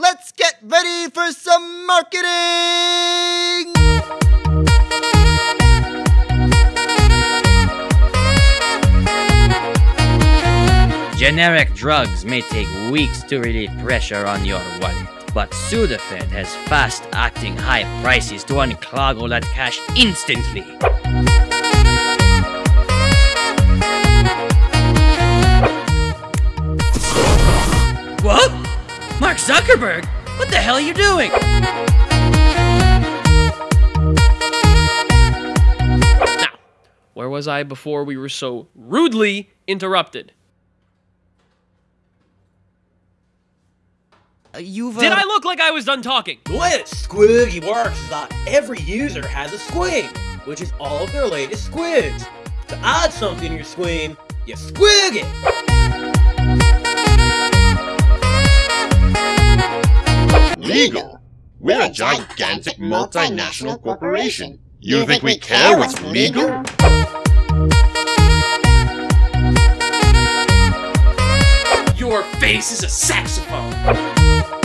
Let's get ready for some marketing! Generic drugs may take weeks to relieve pressure on your wallet, but Sudafed has fast-acting high prices to unclog all that cash instantly. Zuckerberg? What the hell are you doing? Now, where was I before we were so rudely interrupted? Uh, you've. Uh, Did I look like I was done talking? The way that Squiggy works is that every user has a squig, which is all of their latest squigs. To add something to your squig, you squig it. We're a gigantic multinational corporation. You think we care what's legal? Your face is a saxophone.